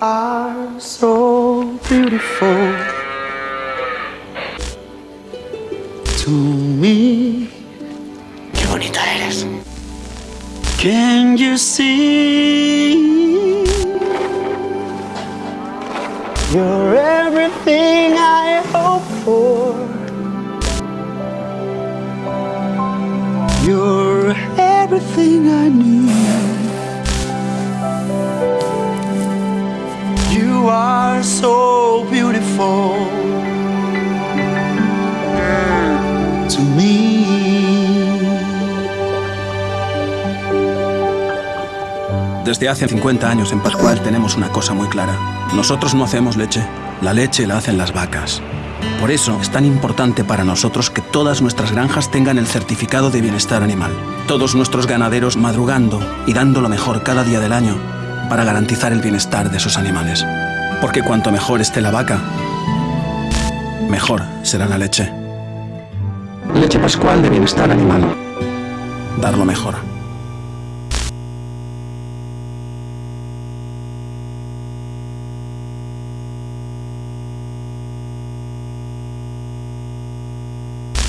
are so beautiful to me. Qué bonita eres. Can you see? You're everything I hope for. You're everything I need. So beautiful to me. Desde hace 50 años en Pascual tenemos una cosa muy clara. Nosotros no hacemos leche, la leche la hacen las vacas. Por eso es tan importante para nosotros que todas nuestras granjas tengan el certificado de bienestar animal. Todos nuestros ganaderos madrugando y dando lo mejor cada día del año para garantizar el bienestar de sus animales. Porque cuanto mejor esté la vaca, mejor será la leche. Leche Pascual de bienestar animal. Dar lo mejor.